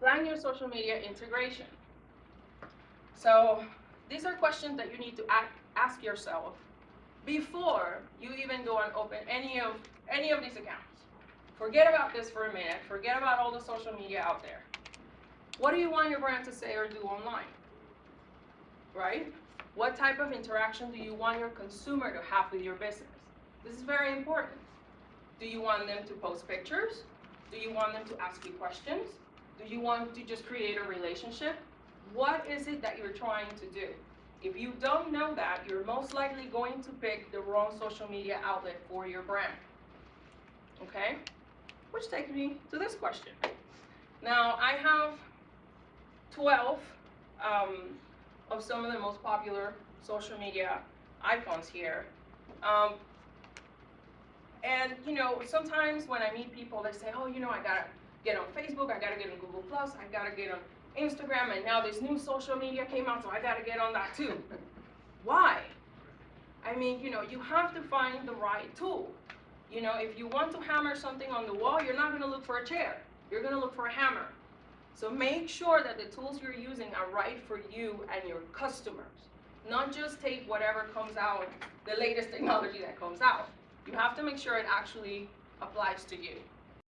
Plan your social media integration. So these are questions that you need to ask, yourself before you even go and open any of any of these accounts. Forget about this for a minute. Forget about all the social media out there. What do you want your brand to say or do online? Right? What type of interaction do you want your consumer to have with your business? This is very important. Do you want them to post pictures? Do you want them to ask you questions? Do you want to just create a relationship? What is it that you're trying to do? If you don't know that, you're most likely going to pick the wrong social media outlet for your brand. Okay? Which takes me to this question. Now, I have 12 um, of some of the most popular social media icons here. Um, and you know, sometimes when I meet people, they say, "Oh, you know, I on Facebook, I gotta get on Google Plus, I gotta get on Instagram, and now this new social media came out, so I gotta get on that too." Why? I mean, you know, you have to find the right tool. You know, if you want to hammer something on the wall, you're not gonna look for a chair. You're gonna look for a hammer. So make sure that the tools you're using are right for you and your customers. Not just take whatever comes out, the latest technology that comes out. You have to make sure it actually applies to you.